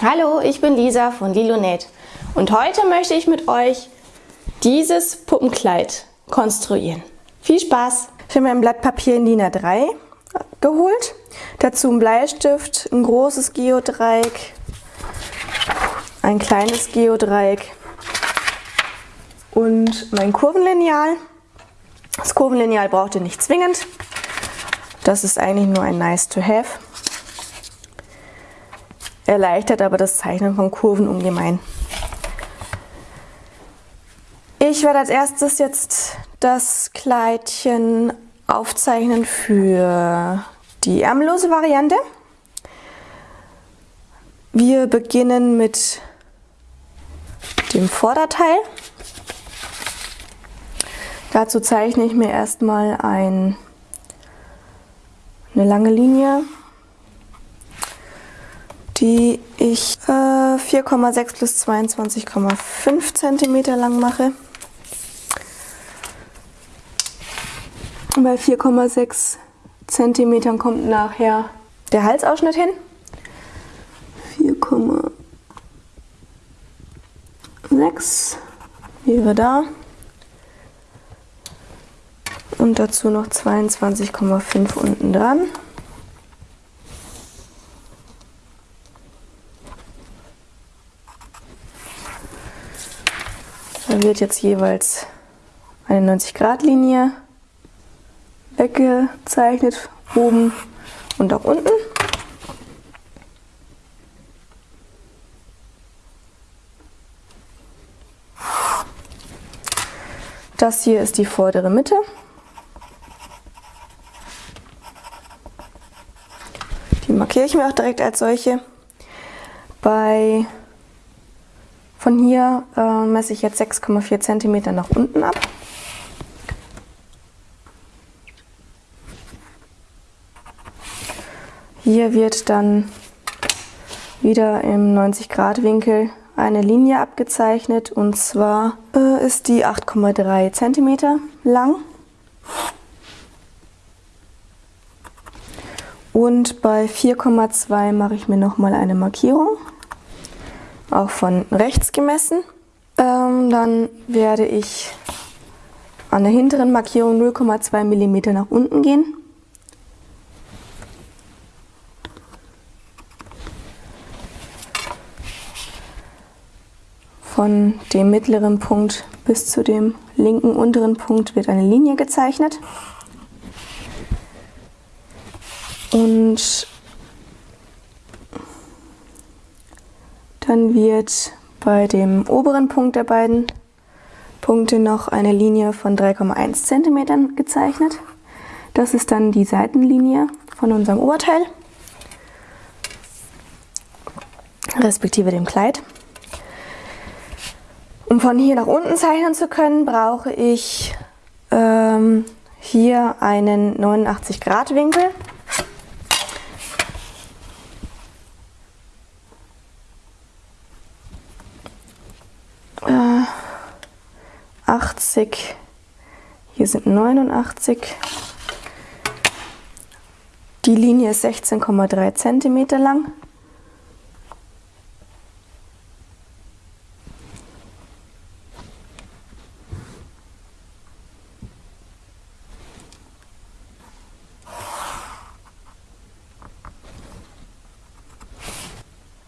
Hallo, ich bin Lisa von Lilonet und heute möchte ich mit euch dieses Puppenkleid konstruieren. Viel Spaß! Ich habe mir ein Blatt Papier in DIN A3 geholt, dazu ein Bleistift, ein großes Geodreieck, ein kleines Geodreieck und mein Kurvenlineal. Das Kurvenlineal braucht ihr nicht zwingend, das ist eigentlich nur ein nice to have erleichtert aber das Zeichnen von Kurven ungemein. Ich werde als erstes jetzt das Kleidchen aufzeichnen für die ärmellose Variante. Wir beginnen mit dem Vorderteil. Dazu zeichne ich mir erstmal ein, eine lange Linie die ich äh, 4,6 plus 22,5 cm lang mache. Bei 4,6 cm kommt nachher der Halsausschnitt hin. 4,6 wäre da. Und dazu noch 22,5 unten dran. Da wird jetzt jeweils eine 90-Grad-Linie weggezeichnet, oben und auch unten. Das hier ist die vordere Mitte. Die markiere ich mir auch direkt als solche. Bei von hier äh, messe ich jetzt 6,4 cm nach unten ab. Hier wird dann wieder im 90 Grad Winkel eine Linie abgezeichnet und zwar äh, ist die 8,3 cm lang. Und bei 4,2 mache ich mir nochmal eine Markierung auch von rechts gemessen. Ähm, dann werde ich an der hinteren Markierung 0,2 mm nach unten gehen. Von dem mittleren Punkt bis zu dem linken unteren Punkt wird eine Linie gezeichnet. Und Dann wird bei dem oberen Punkt der beiden Punkte noch eine Linie von 3,1 cm gezeichnet. Das ist dann die Seitenlinie von unserem Oberteil, respektive dem Kleid. Um von hier nach unten zeichnen zu können, brauche ich ähm, hier einen 89 Grad Winkel. 80, hier sind 89. Die Linie ist 16,3 cm lang.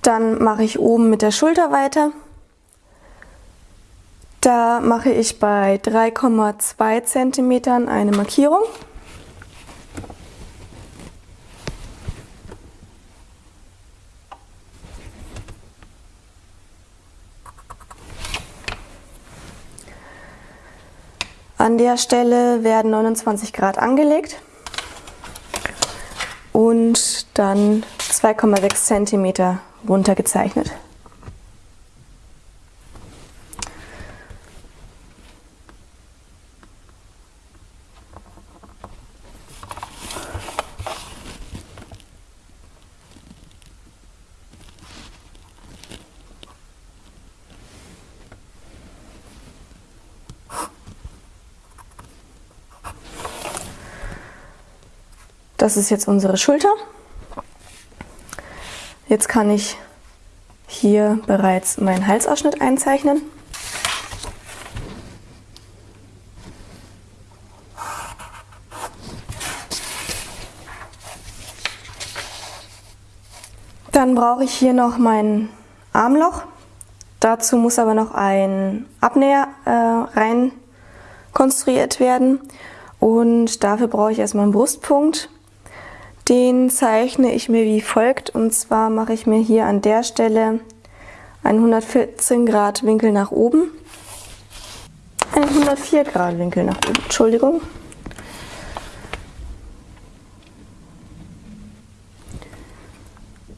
Dann mache ich oben mit der Schulter weiter. Da mache ich bei 3,2 cm eine Markierung. An der Stelle werden 29 Grad angelegt und dann 2,6 cm runtergezeichnet. Das ist jetzt unsere Schulter. Jetzt kann ich hier bereits meinen Halsausschnitt einzeichnen. Dann brauche ich hier noch mein Armloch. Dazu muss aber noch ein Abnäher äh, rein konstruiert werden und dafür brauche ich erstmal einen Brustpunkt. Den zeichne ich mir wie folgt und zwar mache ich mir hier an der Stelle einen 114 Grad Winkel nach oben, einen 104 Grad Winkel nach oben, Entschuldigung.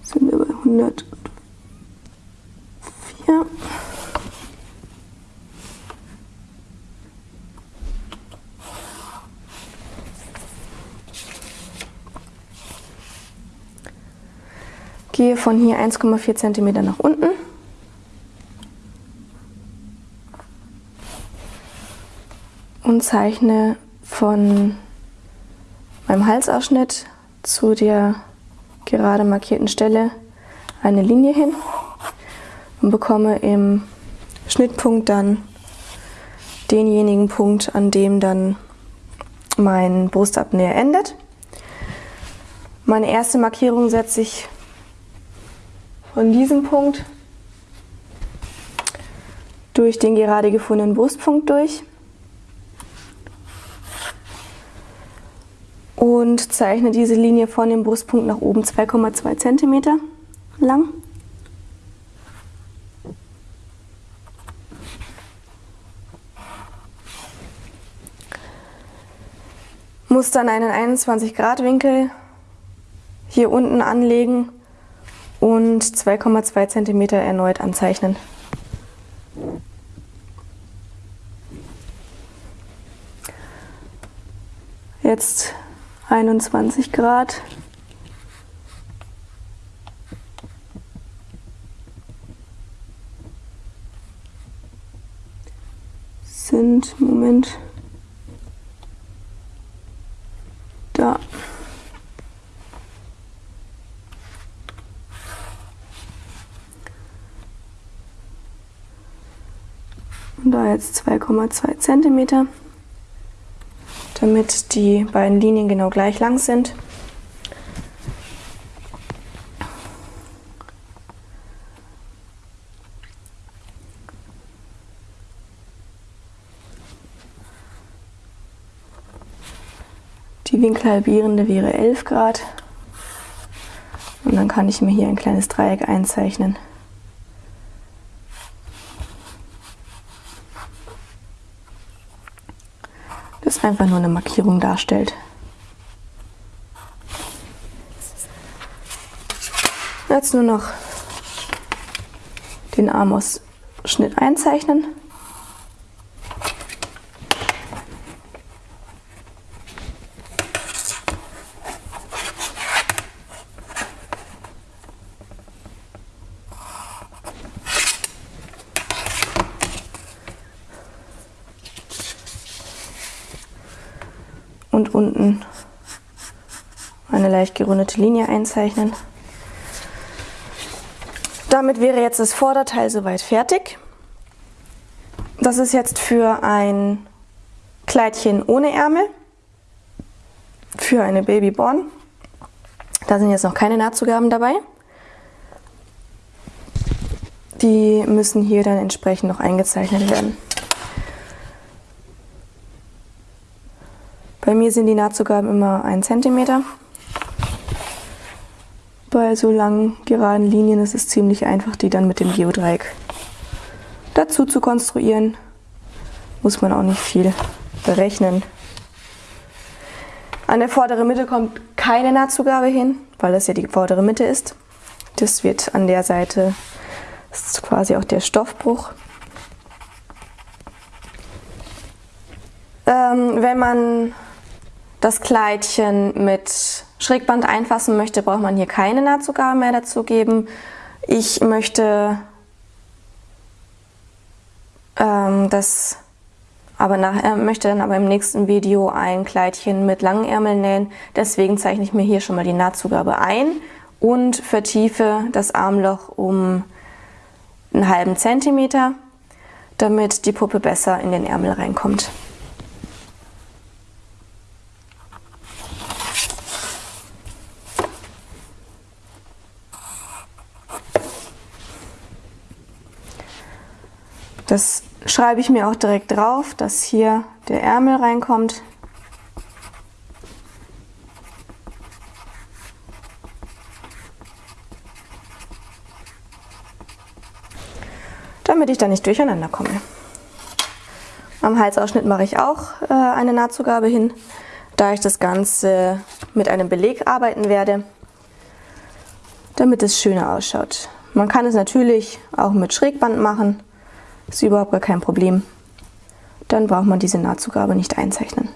Sind wir bei 104. Gehe von hier 1,4 cm nach unten. Und zeichne von meinem Halsausschnitt zu der gerade markierten Stelle eine Linie hin und bekomme im Schnittpunkt dann denjenigen Punkt, an dem dann mein Brustabnäher endet. Meine erste Markierung setze ich von diesem Punkt durch den gerade gefundenen Brustpunkt durch und zeichne diese Linie von dem Brustpunkt nach oben 2,2 cm lang. Muss dann einen 21 Grad Winkel hier unten anlegen und 2,2 cm erneut anzeichnen. Jetzt 21 Grad. Sind, Moment, da jetzt 2,2 cm, damit die beiden Linien genau gleich lang sind. Die Winkelhalbierende wäre 11 Grad. Und dann kann ich mir hier ein kleines Dreieck einzeichnen. Einfach nur eine Markierung darstellt. Jetzt nur noch den Armausschnitt einzeichnen. und unten eine leicht gerundete Linie einzeichnen. Damit wäre jetzt das Vorderteil soweit fertig. Das ist jetzt für ein Kleidchen ohne Ärmel, für eine Babyborn. Da sind jetzt noch keine Nahtzugaben dabei. Die müssen hier dann entsprechend noch eingezeichnet werden. Bei mir sind die Nahtzugaben immer 1 cm. Bei so langen, geraden Linien ist es ziemlich einfach, die dann mit dem Geodreieck dazu zu konstruieren. Muss man auch nicht viel berechnen. An der vorderen Mitte kommt keine Nahtzugabe hin, weil das ja die vordere Mitte ist. Das wird an der Seite, ist quasi auch der Stoffbruch. Ähm, wenn man das Kleidchen mit Schrägband einfassen möchte, braucht man hier keine Nahtzugabe mehr dazu geben. Ich möchte ähm, das aber nachher möchte dann aber im nächsten Video ein Kleidchen mit langen Ärmeln nähen. Deswegen zeichne ich mir hier schon mal die Nahtzugabe ein und vertiefe das Armloch um einen halben Zentimeter, damit die Puppe besser in den Ärmel reinkommt. Das schreibe ich mir auch direkt drauf, dass hier der Ärmel reinkommt. damit ich da nicht durcheinander komme. Am Halsausschnitt mache ich auch äh, eine Nahtzugabe hin, da ich das Ganze mit einem Beleg arbeiten werde, damit es schöner ausschaut. Man kann es natürlich auch mit Schrägband machen, ist überhaupt gar kein Problem. Dann braucht man diese Nahtzugabe nicht einzeichnen.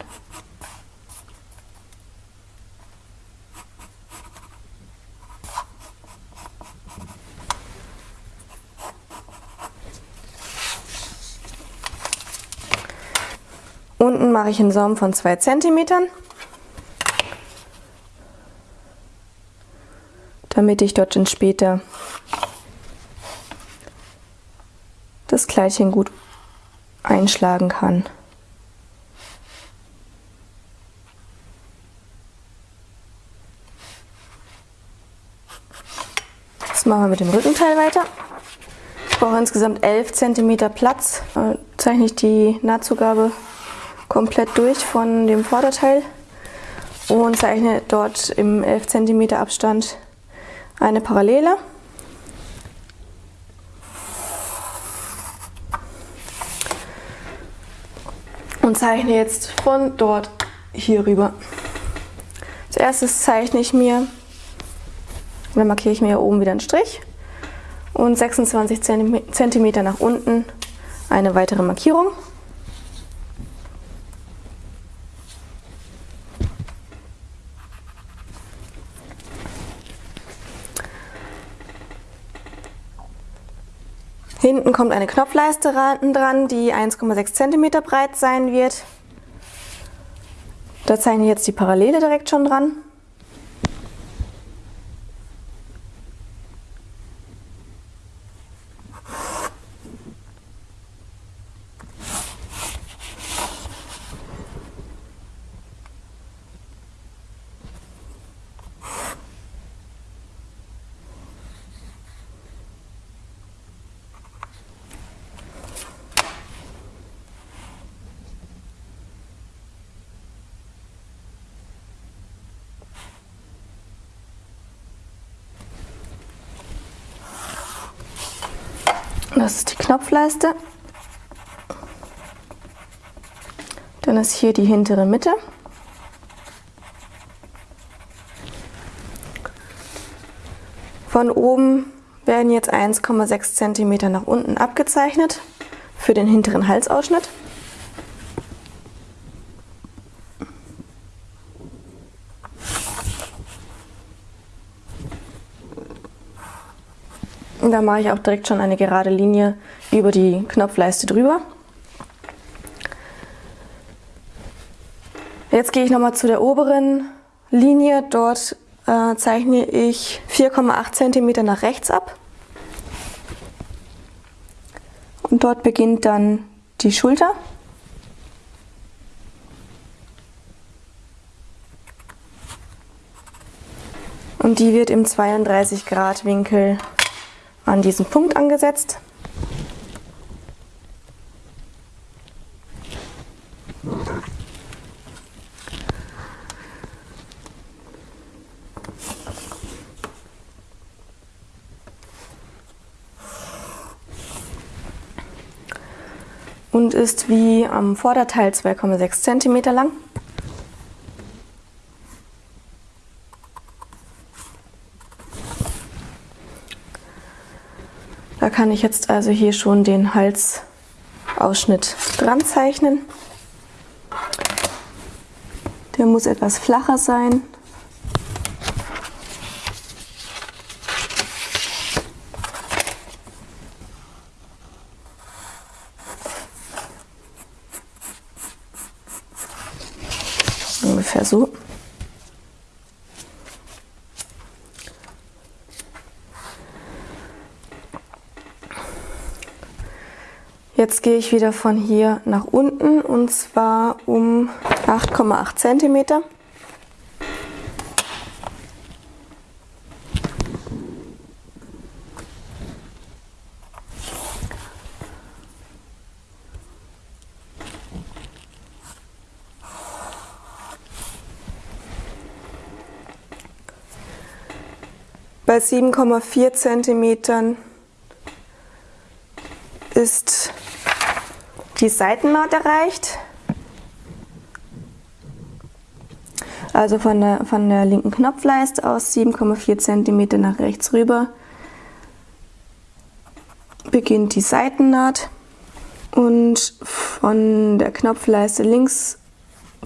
Unten mache ich einen Saum von 2 cm, damit ich dort dann später das Kleidchen gut einschlagen kann. Jetzt machen wir mit dem Rückenteil weiter. Ich brauche insgesamt 11 cm Platz. Dann zeichne ich die Nahtzugabe komplett durch von dem Vorderteil und zeichne dort im 11 cm Abstand eine Parallele. Zeichne jetzt von dort hier rüber. Als erstes zeichne ich mir, dann markiere ich mir hier oben wieder einen Strich und 26 cm nach unten eine weitere Markierung. Hinten kommt eine Knopfleiste dran, die 1,6 cm breit sein wird. Da zeichne ich jetzt die Parallele direkt schon dran. Das ist die Knopfleiste. Dann ist hier die hintere Mitte. Von oben werden jetzt 1,6 cm nach unten abgezeichnet für den hinteren Halsausschnitt. Und da mache ich auch direkt schon eine gerade Linie über die Knopfleiste drüber. Jetzt gehe ich nochmal zu der oberen Linie. Dort äh, zeichne ich 4,8 cm nach rechts ab. Und dort beginnt dann die Schulter. Und die wird im 32 Grad Winkel an diesen Punkt angesetzt. und ist wie am Vorderteil 2,6 cm lang. Kann ich jetzt also hier schon den Halsausschnitt dran zeichnen. Der muss etwas flacher sein. Ungefähr so. Jetzt gehe ich wieder von hier nach unten und zwar um 8,8 cm. Bei 7,4 cm ist die Seitennaht erreicht. Also von der, von der linken Knopfleiste aus 7,4 cm nach rechts rüber beginnt die Seitennaht und von der Knopfleiste links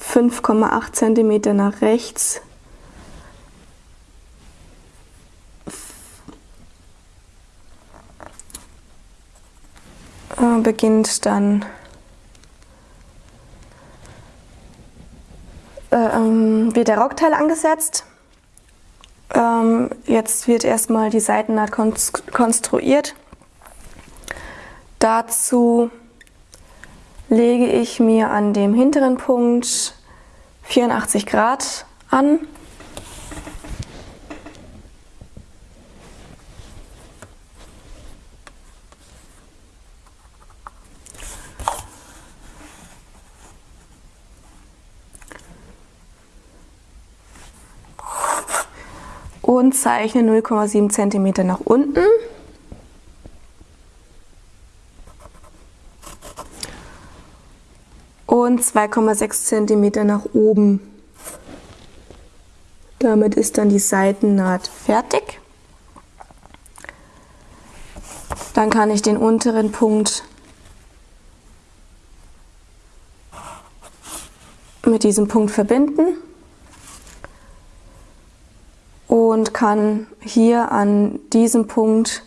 5,8 cm nach rechts äh, beginnt dann äh, ähm, wird der Rockteil angesetzt. Ähm, jetzt wird erstmal die Seitennaht konstruiert. Dazu lege ich mir an dem hinteren Punkt 84 Grad an und zeichne 0,7 cm nach unten. Und 2,6 cm nach oben. Damit ist dann die Seitennaht fertig. Dann kann ich den unteren Punkt mit diesem Punkt verbinden und kann hier an diesem Punkt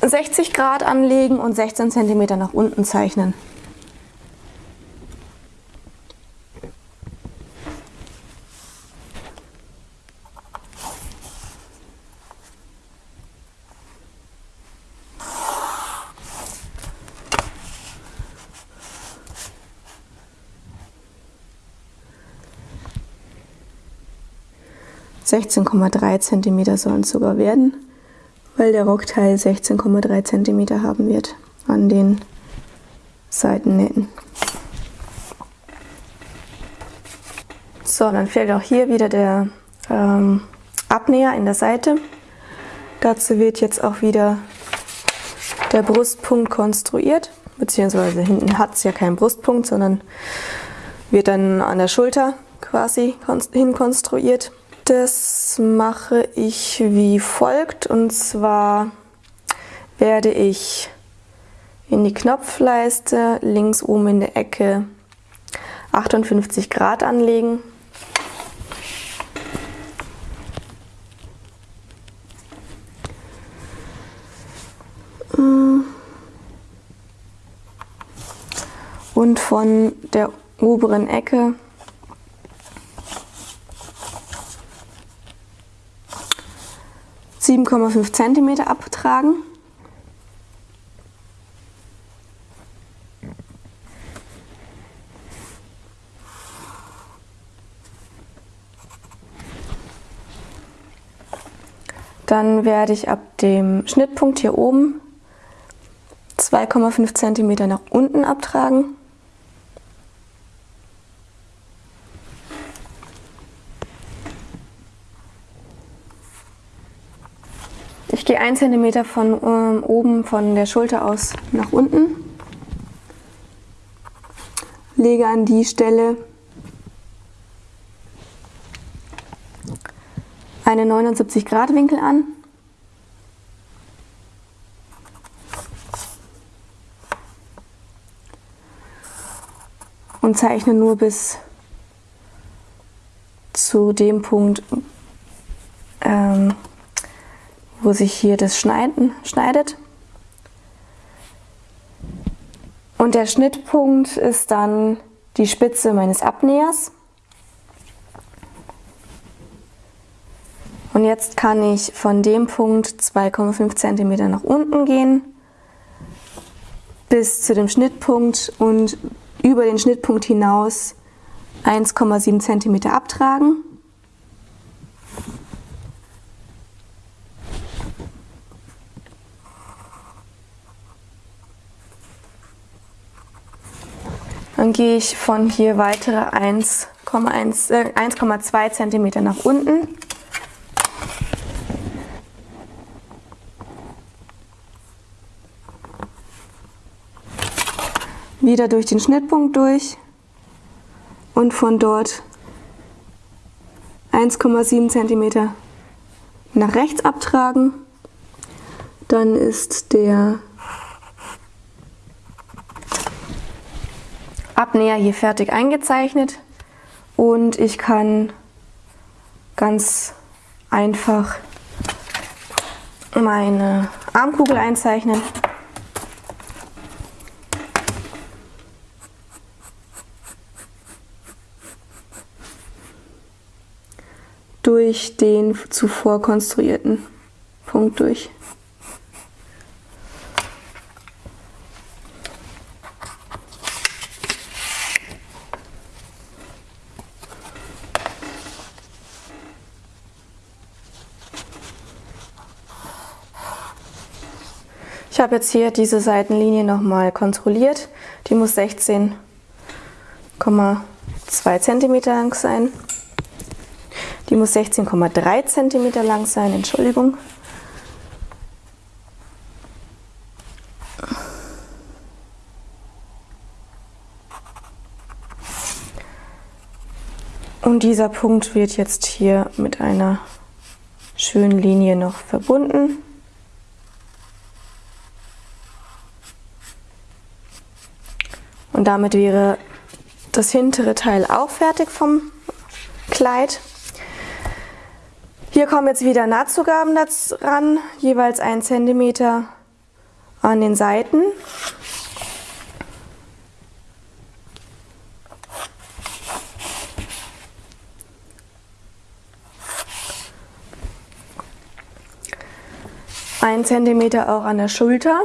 60 Grad anlegen und 16 cm nach unten zeichnen. 16,3 cm sollen es sogar werden, weil der Rockteil 16,3 cm haben wird an den Seitennähten. So, dann fehlt auch hier wieder der ähm, Abnäher in der Seite. Dazu wird jetzt auch wieder der Brustpunkt konstruiert, beziehungsweise hinten hat es ja keinen Brustpunkt, sondern wird dann an der Schulter quasi hin konstruiert. Das mache ich wie folgt und zwar werde ich in die Knopfleiste links oben in der Ecke 58 Grad anlegen. Und von der oberen Ecke 7,5 cm abtragen. Dann werde ich ab dem Schnittpunkt hier oben 2,5 cm nach unten abtragen. Gehe 1 cm von ähm, oben von der Schulter aus nach unten, lege an die Stelle einen 79 Grad Winkel an. Und zeichne nur bis zu dem Punkt, ähm, sich hier das Schneiden schneidet. Und der Schnittpunkt ist dann die Spitze meines Abnähers. Und jetzt kann ich von dem Punkt 2,5 cm nach unten gehen bis zu dem Schnittpunkt und über den Schnittpunkt hinaus 1,7 cm abtragen. Gehe ich von hier weitere 1,2 cm äh, nach unten. Wieder durch den Schnittpunkt durch und von dort 1,7 cm nach rechts abtragen. Dann ist der Abnäher hier fertig eingezeichnet und ich kann ganz einfach meine Armkugel einzeichnen. durch den zuvor konstruierten Punkt durch. Habe jetzt hier diese Seitenlinie nochmal kontrolliert. Die muss 16,2 cm lang sein. Die muss 16,3 cm lang sein, Entschuldigung. Und dieser Punkt wird jetzt hier mit einer schönen Linie noch verbunden. Und damit wäre das hintere Teil auch fertig vom Kleid. Hier kommen jetzt wieder Nahtzugaben ran, jeweils 1 cm an den Seiten. Ein Zentimeter auch an der Schulter.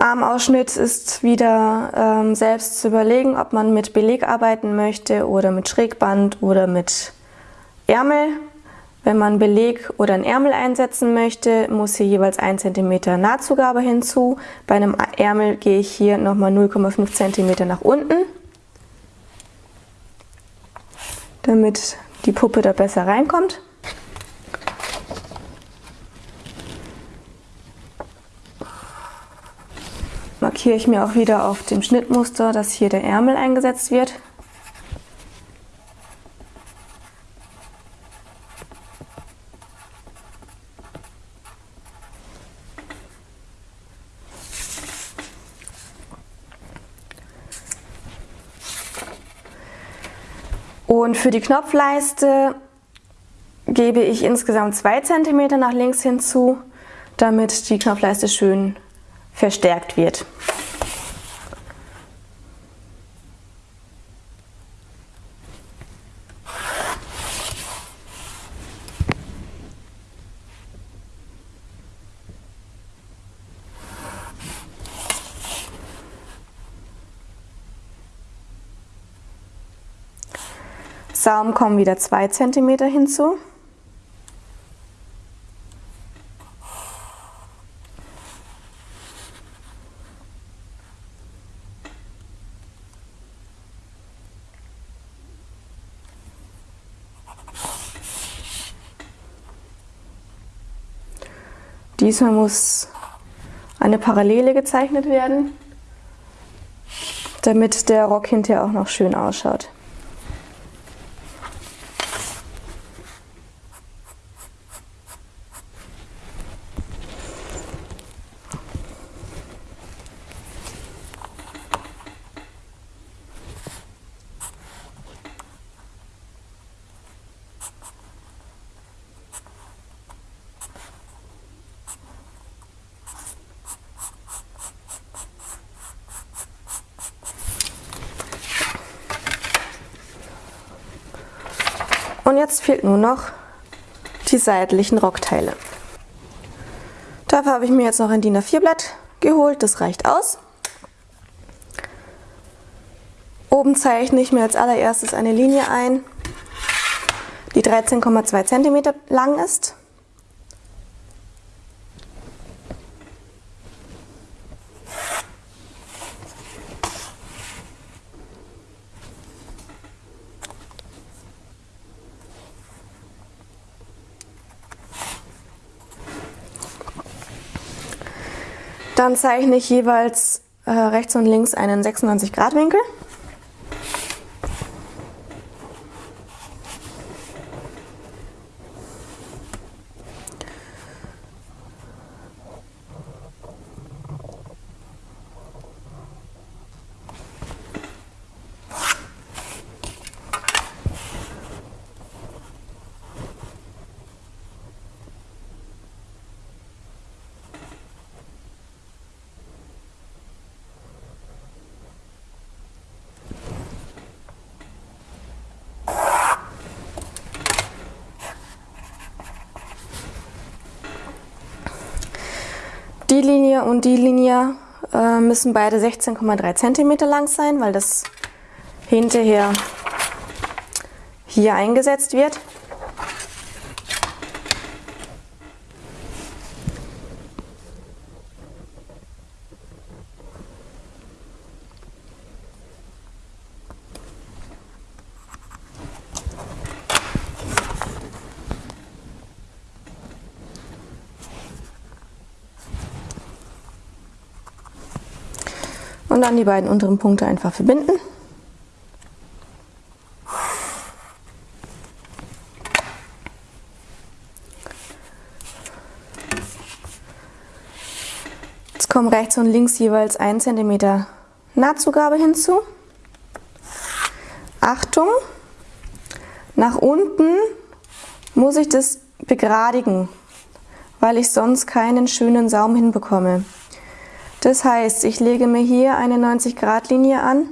Armausschnitt ist wieder ähm, selbst zu überlegen, ob man mit Beleg arbeiten möchte oder mit Schrägband oder mit Ärmel. Wenn man Beleg oder ein Ärmel einsetzen möchte, muss hier jeweils 1 cm Nahtzugabe hinzu. Bei einem Ärmel gehe ich hier nochmal 0,5 cm nach unten, damit die Puppe da besser reinkommt. Markiere ich mir auch wieder auf dem Schnittmuster, dass hier der Ärmel eingesetzt wird. Und für die Knopfleiste gebe ich insgesamt 2 cm nach links hinzu, damit die Knopfleiste schön verstärkt wird. Saum kommen wieder 2 cm hinzu. Diesmal muss eine Parallele gezeichnet werden, damit der Rock hinterher auch noch schön ausschaut. Und jetzt fehlt nur noch die seitlichen Rockteile. Dafür habe ich mir jetzt noch ein DIN A4-Blatt geholt, das reicht aus. Oben zeichne ich mir als allererstes eine Linie ein, die 13,2 cm lang ist. Dann zeichne ich jeweils äh, rechts und links einen 96 Grad Winkel. Die Linie und die Linie äh, müssen beide 16,3 cm lang sein, weil das hinterher hier eingesetzt wird. Und dann die beiden unteren Punkte einfach verbinden. Jetzt kommen rechts und links jeweils 1 cm Nahtzugabe hinzu. Achtung, nach unten muss ich das begradigen, weil ich sonst keinen schönen Saum hinbekomme. Das heißt, ich lege mir hier eine 90 Grad Linie an,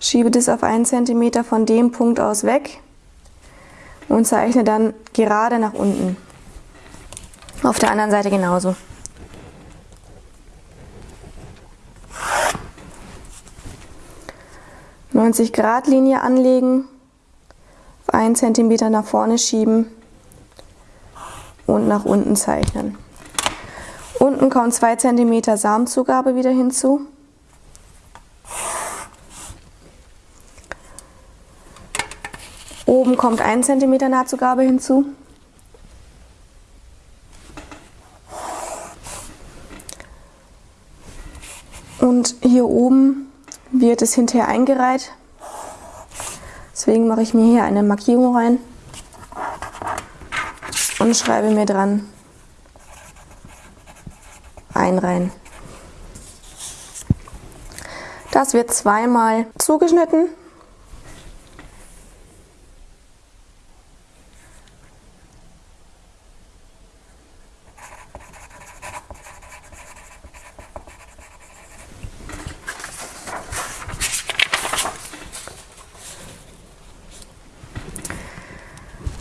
schiebe das auf 1 cm von dem Punkt aus weg und zeichne dann gerade nach unten. Auf der anderen Seite genauso. Neunzig Grad Linie anlegen, auf 1 cm nach vorne schieben und nach unten zeichnen. Unten kommt 2 cm Samenzugabe wieder hinzu. Oben kommt 1 cm Nahtzugabe hinzu. Und hier oben wird es hinterher eingereiht. Deswegen mache ich mir hier eine Markierung rein und schreibe mir dran einreihen. Das wird zweimal zugeschnitten.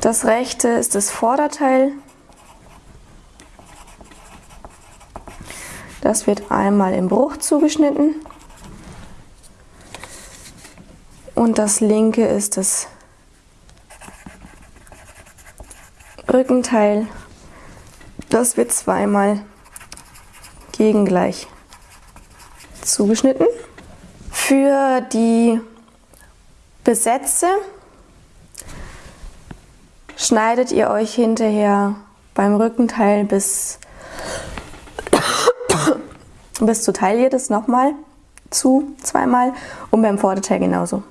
Das rechte ist das Vorderteil Das wird einmal im Bruch zugeschnitten. Und das linke ist das Rückenteil. Das wird zweimal gegengleich zugeschnitten. Für die Besätze schneidet ihr euch hinterher beim Rückenteil bis bis zur Taille das nochmal zu, zweimal und beim Vorderteil genauso.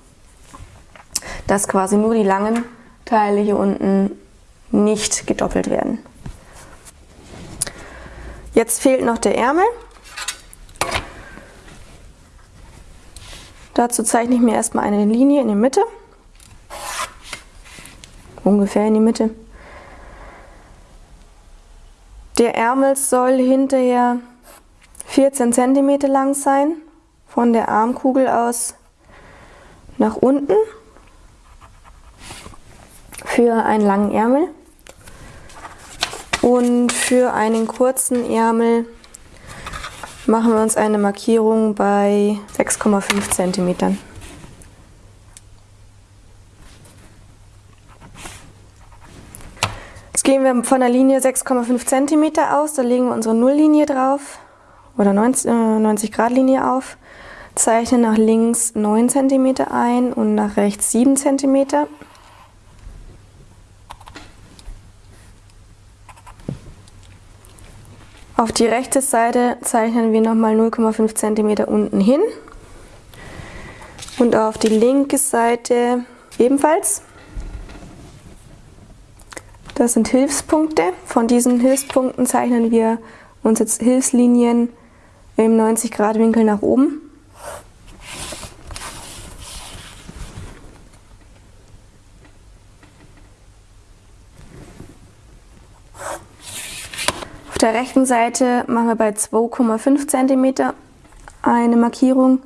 Dass quasi nur die langen Teile hier unten nicht gedoppelt werden. Jetzt fehlt noch der Ärmel. Dazu zeichne ich mir erstmal eine Linie in die Mitte. Ungefähr in die Mitte. Der Ärmel soll hinterher 14 cm lang sein, von der Armkugel aus nach unten für einen langen Ärmel. Und für einen kurzen Ärmel machen wir uns eine Markierung bei 6,5 cm. Jetzt gehen wir von der Linie 6,5 cm aus, da legen wir unsere Nulllinie drauf oder 90, äh, 90 Grad Linie auf, zeichnen nach links 9 cm ein und nach rechts 7 cm. Auf die rechte Seite zeichnen wir nochmal 0,5 cm unten hin und auf die linke Seite ebenfalls. Das sind Hilfspunkte. Von diesen Hilfspunkten zeichnen wir uns jetzt Hilfslinien im 90 Grad Winkel nach oben. Auf der rechten Seite machen wir bei 2,5 cm eine Markierung.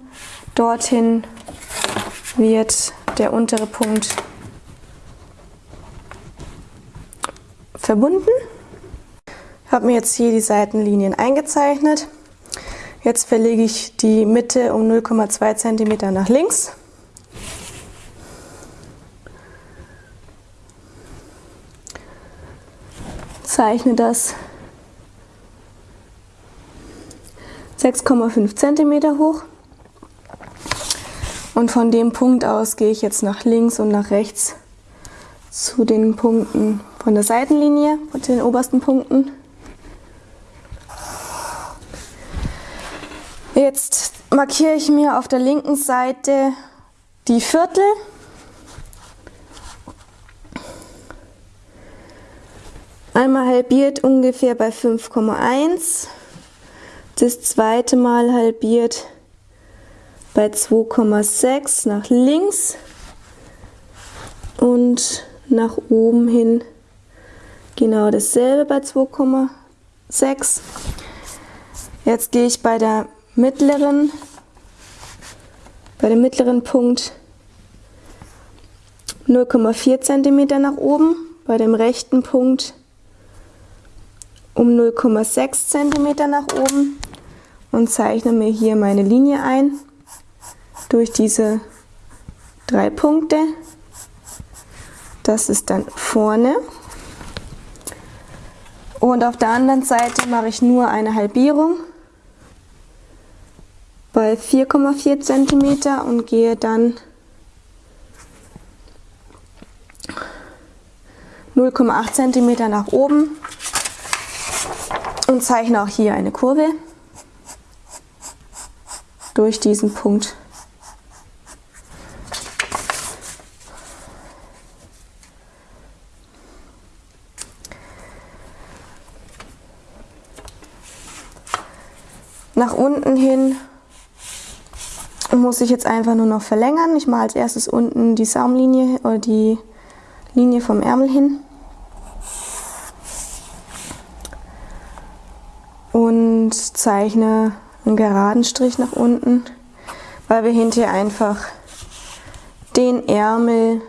Dorthin wird der untere Punkt verbunden. Ich habe mir jetzt hier die Seitenlinien eingezeichnet. Jetzt verlege ich die Mitte um 0,2 cm nach links. Zeichne das 6,5 cm hoch. Und von dem Punkt aus gehe ich jetzt nach links und nach rechts zu den Punkten von der Seitenlinie, von den obersten Punkten. Jetzt markiere ich mir auf der linken Seite die Viertel. Einmal halbiert ungefähr bei 5,1 das zweite Mal halbiert bei 2,6 nach links und nach oben hin genau dasselbe bei 2,6. Jetzt gehe ich bei der mittleren, bei dem mittleren Punkt 0,4 cm nach oben, bei dem rechten Punkt um 0,6 cm nach oben und zeichne mir hier meine Linie ein durch diese drei Punkte. Das ist dann vorne. Und auf der anderen Seite mache ich nur eine Halbierung bei 4,4 cm und gehe dann 0,8 cm nach oben und zeichne auch hier eine Kurve durch diesen Punkt. Nach unten hin muss ich jetzt einfach nur noch verlängern. Ich mache als erstes unten die Saumlinie oder die Linie vom Ärmel hin. Und zeichne einen geraden Strich nach unten, weil wir hinterher einfach den Ärmel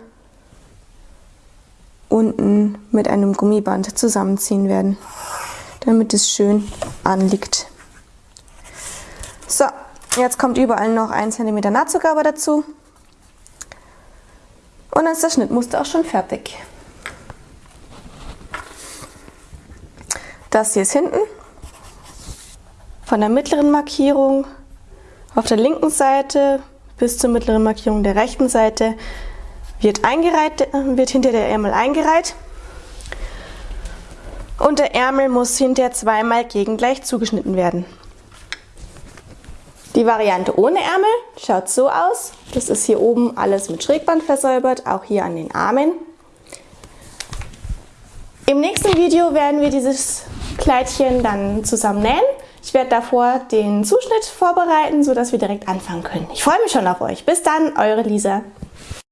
unten mit einem Gummiband zusammenziehen werden, damit es schön anliegt. So, jetzt kommt überall noch 1 cm Nahtzugabe dazu. Und dann ist das Schnittmuster auch schon fertig. Das hier ist hinten. Von der mittleren Markierung auf der linken Seite bis zur mittleren Markierung der rechten Seite wird, eingereiht, wird hinter der Ärmel eingereiht. Und der Ärmel muss hinterher zweimal gegengleich zugeschnitten werden. Die Variante ohne Ärmel schaut so aus. Das ist hier oben alles mit Schrägband versäubert, auch hier an den Armen. Im nächsten Video werden wir dieses Kleidchen dann zusammen nähen. Ich werde davor den Zuschnitt vorbereiten, sodass wir direkt anfangen können. Ich freue mich schon auf euch. Bis dann, eure Lisa.